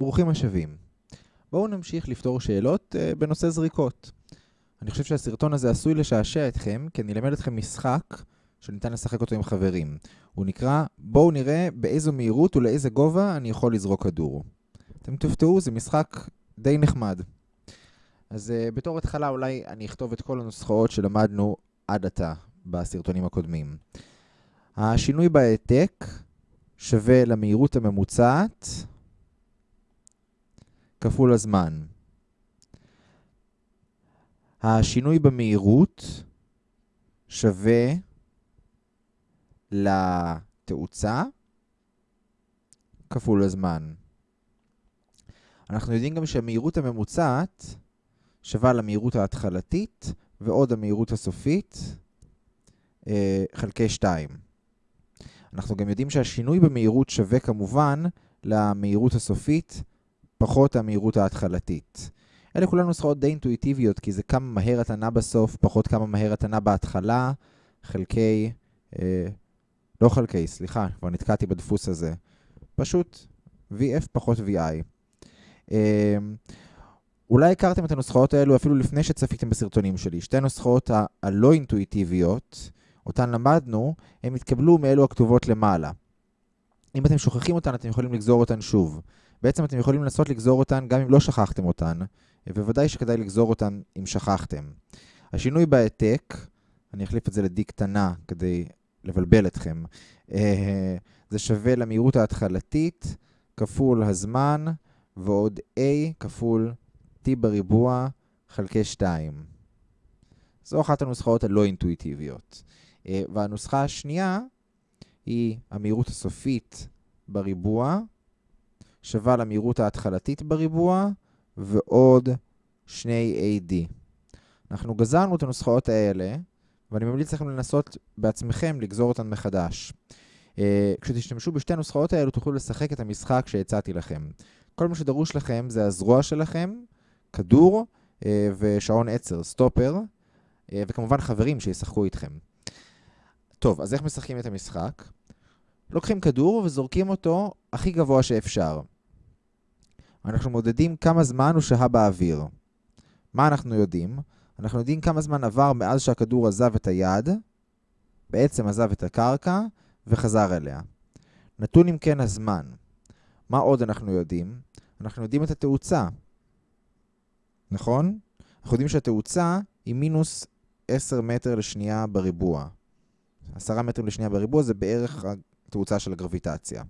ברוכים השבים. בואו נמשיך לפתור שאלות uh, בנושא זריקות. אני חושב שהסרטון הזה עשוי לשעשע אתכם, כי אני אלמד אתכם משחק שניתן לשחק אותו עם חברים. הוא נקרא, בואו נראה באיזו מהירות ולאיזה גובה אני יכול לזרוק כדור. אתם תופתעו, זה משחק די נחמד. אז uh, בתור התחלה אולי אני אכתוב את כל הנוסחאות שלמדנו עד עתה בסרטונים הקודמים. השינוי בהעתק שווה למהירות הממוצעת כפול הזמן. השינוי במהירות שווה לתאוצה כפול הזמן. אנחנו יודעים גם שהמהירות הממוצעת שווה למהירות ההתחלתית ועוד המהירות הסופית אה, חלקי 2. אנחנו גם יודעים שהשינוי במהירות שווה כמובן למהירות הסופית פחות המהירות ההתחלתית. אלה כולן נוסחאות די אינטואיטיביות, כי זה כמה מהר אתה נע בסוף, פחות כמה מהר אתה נע בהתחלה, חלקי... אה, לא חלקי, סליחה, כבר נתקעתי בדפוס הזה. פשוט VF פחות VI. אה, אולי הכרתם את הנוסחאות האלו אפילו לפני שצפיתם בסרטונים שלי. שתי נוסחאות הלא אינטואיטיביות, אותן למדנו, הן התקבלו מאלו הכתובות למעלה. אם אתם שוכחים אותן, אתם יכולים לגזור אותן שוב. בעצם אתם יכולים לנסות לגזור אותן גם אם לא שכחתם אותן, ובוודאי שכדאי לגזור אותן אם שכחתם. השינוי בהעתק, אני אחליף את זה ל-D קטנה כדי לבלבל אתכם, אה, זה שווה למהירות ההתחלתית כפול הזמן ועוד A כפול T בריבוע חלקי 2. זו אחת הנוסחאות הלא אינטואיטיביות. אה, והנוסחה השנייה היא המהירות הסופית בריבוע שווה למהירות ההתחלתית בריבוע ועוד שני AD. אנחנו גזרנו את הנוסחאות האלה, ואני ממליץ לכם לנסות בעצמכם לגזור אותן מחדש. Uh, כשתשתמשו בשתי הנוסחאות האלו תוכלו לשחק את המשחק שהצעתי לכם. כל מה שדרוש לכם זה הזרוע שלכם, כדור uh, ושעון עצר, סטופר, uh, וכמובן חברים שישחקו איתכם. טוב, אז איך משחקים את המשחק? לוקחים כדור וזורקים אותו הכי גבוה שאפשר. אנחנו מודדים כמה זמן הוא שהה באוויר. מה אנחנו יודעים? אנחנו יודעים כמה זמן עבר מאז שהכדור עזב את היד, בעצם עזב את הקרקע וחזר אליה. נתון אם כן הזמן. מה עוד אנחנו יודעים? אנחנו יודעים את התאוצה. נכון? אנחנו יודעים שהתאוצה היא מינוס 10 מטר לשנייה בריבוע. 10 מטרים לשנייה בריבוע זה בערך התאוצה של הגרביטציה.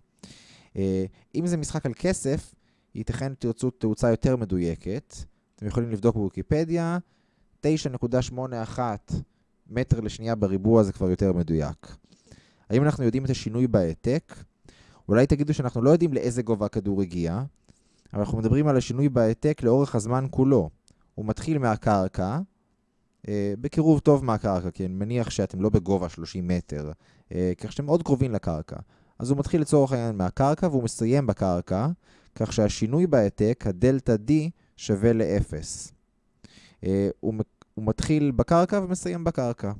אה, אם זה משחק על כסף, ייתכן תרצו תאוצה יותר מדויקת. אתם יכולים לבדוק בוויקיפדיה, 9.81 מטר לשנייה בריבוע זה כבר יותר מדויק. האם אנחנו יודעים את השינוי בהעתק? אולי תגידו שאנחנו לא יודעים לאיזה גובה הכדור הגיע, אבל אנחנו מדברים על השינוי בהעתק לאורך הזמן כולו. הוא מתחיל מהקרקע, אה, בקירוב טוב מהקרקע, כי אני מניח שאתם לא בגובה 30 מטר, אה, כך שאתם מאוד קרובים לקרקע. אז הוא מתחיל לצורך העניין מהקרקע והוא מסיים בקרקע, כך שהשינוי בהעתק, הדלתה D, שווה ל-0. אה, הוא, הוא מתחיל בקרקע ומסיים בקרקע.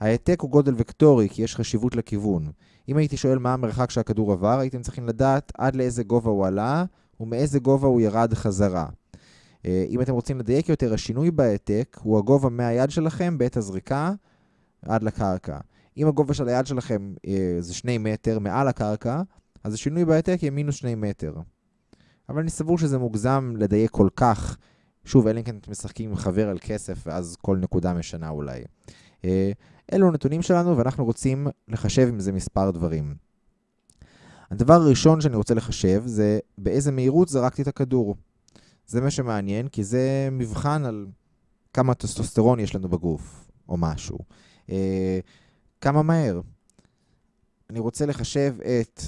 ההעתק הוא גודל וקטורי, כי יש חשיבות לכיוון. אם הייתי שואל מה המרחק שהכדור עבר, הייתם צריכים לדעת עד לאיזה גובה הוא עלה ומאיזה גובה הוא ירד חזרה. אה, אם אתם רוצים לדייק יותר, השינוי בהעתק הוא הגובה מהיד שלכם בעת הזריקה עד לקרקע. אם הגובה של היד שלכם אה, זה 2 מטר מעל הקרקע, אז השינוי בהעתק יהיה מינוס 2 מטר. אבל אני סבור שזה מוגזם לדייק כל כך. שוב, אלא אם כן אתם משחקים עם חבר על כסף, ואז כל נקודה משנה אולי. אה, אלו הנתונים שלנו, ואנחנו רוצים לחשב עם זה מספר דברים. הדבר הראשון שאני רוצה לחשב זה באיזה מהירות זרקתי את הכדור. זה מה שמעניין, כי זה מבחן על כמה טסטוסטרון יש לנו בגוף, או משהו. אה, כמה מהר. אני רוצה לחשב את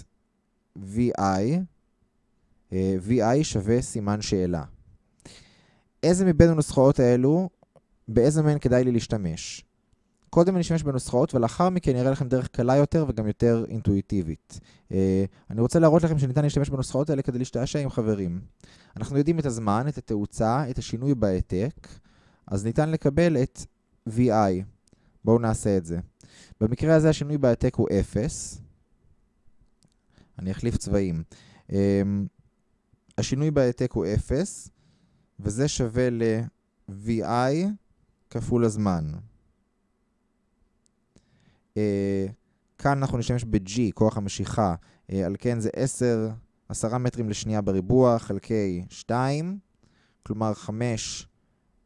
VI, VI שווה סימן שאלה. איזה מבין הנוסחאות האלו, באיזה מהן כדאי לי להשתמש? קודם אני אשתמש בנוסחאות, ולאחר מכן אראה לכם דרך קלה יותר וגם יותר אינטואיטיבית. אה, אני רוצה להראות לכם שניתן להשתמש בנוסחאות האלה כדי להשתעשע עם חברים. אנחנו יודעים את הזמן, את התאוצה, את השינוי בהעתק, אז ניתן לקבל את VI. בואו נעשה את זה. במקרה הזה השינוי בהעתק הוא 0. אני אחליף צבעים. השינוי בהעתק הוא 0, וזה שווה ל-VI כפול הזמן. Uh, כאן אנחנו נשתמש ב-G, כוח המשיכה, uh, על כן זה 10, 10 מטרים לשנייה בריבוע חלקי 2, כלומר 5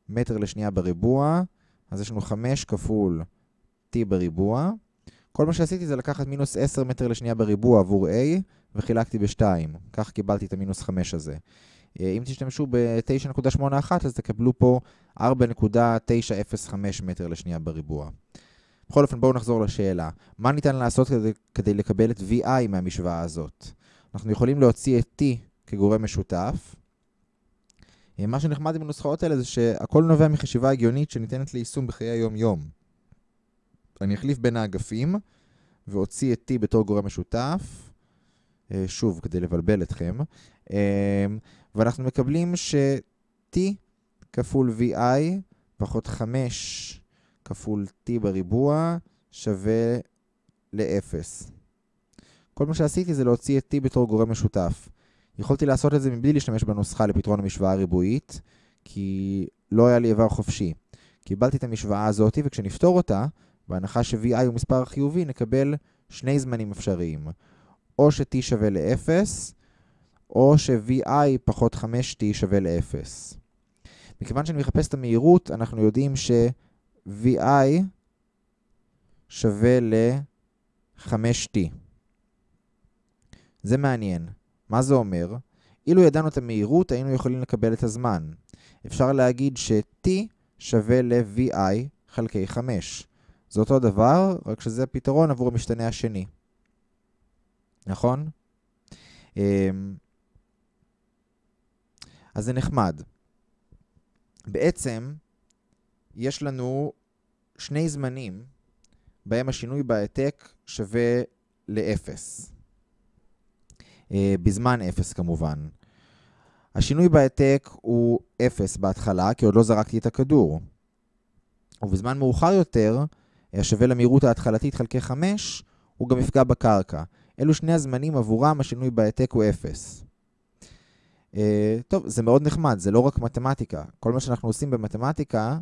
מטר לשנייה בריבוע, אז יש לנו 5 כפול t בריבוע. כל מה שעשיתי זה לקחת מינוס 10 מטר לשנייה בריבוע עבור a, וחילקתי ב-2. כך קיבלתי את המינוס 5 הזה. אה, אם תשתמשו ב-9.81 אז תקבלו פה 4.905 מטר לשנייה בריבוע. בכל אופן בואו נחזור לשאלה. מה ניתן לעשות כדי, כדי לקבל את VI מהמשוואה הזאת? אנחנו יכולים להוציא את T כגורם משותף. אה, מה שנחמד עם הנוסחאות האלה זה שהכל נובע מחשיבה הגיונית שניתנת ליישום בחיי היום-יום. אני אחליף בין האגפים ואוציא את T בתור גורם משותף, אה, שוב, כדי לבלבל אתכם, ואנחנו מקבלים ש-t כפול vi פחות 5 כפול t בריבוע שווה ל-0. כל מה שעשיתי זה להוציא את t בתור גורם משותף. יכולתי לעשות את זה מבלי להשתמש בנוסחה לפתרון המשוואה הריבועית, כי לא היה לי איבר חופשי. קיבלתי את המשוואה הזאת, וכשנפתור אותה, בהנחה ש-vi הוא מספר חיובי, נקבל שני זמנים אפשריים. או ש-t שווה ל-0, או ש-vi פחות 5t שווה ל-0. מכיוון שאני מחפש את המהירות, אנחנו יודעים ש-vi שווה ל-5t. זה מעניין. מה זה אומר? אילו ידענו את המהירות, היינו יכולים לקבל את הזמן. אפשר להגיד ש-t שווה ל-vi חלקי 5. זה אותו דבר, רק שזה פתרון עבור המשתנה השני. נכון? אמ, אז זה נחמד. בעצם, יש לנו שני זמנים בהם השינוי בהעתק שווה ל-0. Uh, בזמן 0 כמובן. השינוי בהעתק הוא 0 בהתחלה, כי עוד לא זרקתי את הכדור. ובזמן מאוחר יותר, השווה למהירות ההתחלתית חלקי 5, הוא גם יפגע בקרקע. אלו שני הזמנים עבורם השינוי בהעתק הוא 0. Uh, טוב, זה מאוד נחמד, זה לא רק מתמטיקה. כל מה שאנחנו עושים במתמטיקה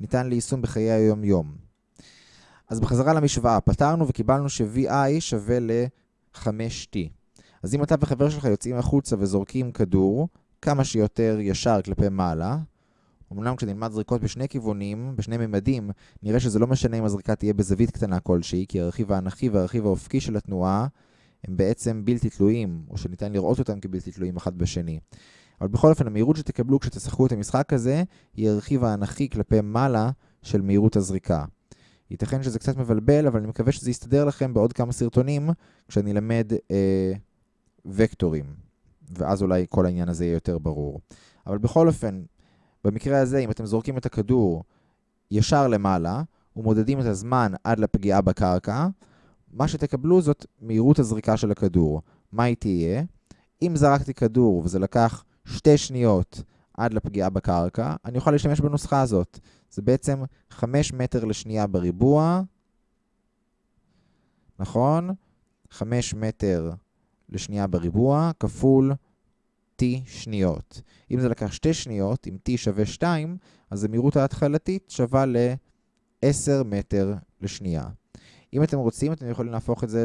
ניתן ליישום בחיי היום-יום. אז בחזרה למשוואה, פתרנו וקיבלנו ש-VI שווה ל-5T. אז אם אתה וחבר שלך יוצאים החוצה וזורקים כדור כמה שיותר ישר כלפי מעלה, אמנם כשנלמד זריקות בשני כיוונים, בשני ממדים, נראה שזה לא משנה אם הזריקה תהיה בזווית קטנה כלשהי, כי הרכיב האנכי והרכיב האופקי של התנועה הם בעצם בלתי תלויים, או שניתן לראות אותם כבלתי תלויים אחד בשני. אבל בכל אופן, המהירות שתקבלו כשתשחקו את המשחק הזה, היא הרכיב האנכי כלפי מעלה של מהירות הזריקה. ייתכן שזה קצת מבלבל, אבל אני מקווה שזה יסתדר לכם בעוד כמה סרטונים, כשאני אלמד אה, וקטורים. ואז אולי כל העניין הזה יהיה יותר ברור. אבל בכל אופן, במקרה הזה, אם אתם זורקים את הכדור ישר למעלה, ומודדים את הזמן עד לפגיעה בקרקע, מה שתקבלו זאת מהירות הזריקה של הכדור. מה היא תהיה? אם זרקתי כדור וזה לקח שתי שניות עד לפגיעה בקרקע, אני אוכל להשתמש בנוסחה הזאת. זה בעצם 5 מטר לשנייה בריבוע, נכון? 5 מטר לשנייה בריבוע כפול t שניות. אם זה לקח 2 שניות, אם t שווה 2, אז המהירות ההתחלתית שווה ל-10 מטר לשנייה. אם אתם רוצים, אתם יכולים להפוך את זה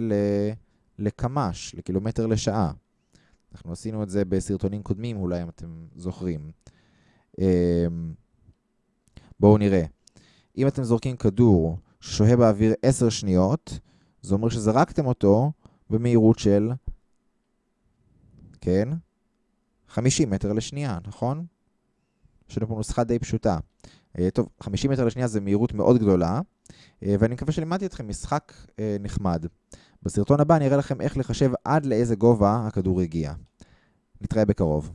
לקמ"ש, לקילומטר לשעה. אנחנו עשינו את זה בסרטונים קודמים, אולי אם אתם זוכרים. אמ, בואו נראה. אם אתם זורקים כדור ששוהה באוויר 10 שניות, זה אומר שזרקתם אותו במהירות של, כן, 50 מטר לשנייה, נכון? יש לנו פה נוסחה די פשוטה. אה, טוב, 50 מטר לשנייה זה מהירות מאוד גדולה, אה, ואני מקווה שלימדתי אתכם משחק אה, נחמד. בסרטון הבא אני אראה לכם איך לחשב עד לאיזה גובה הכדור הגיע. נתראה בקרוב.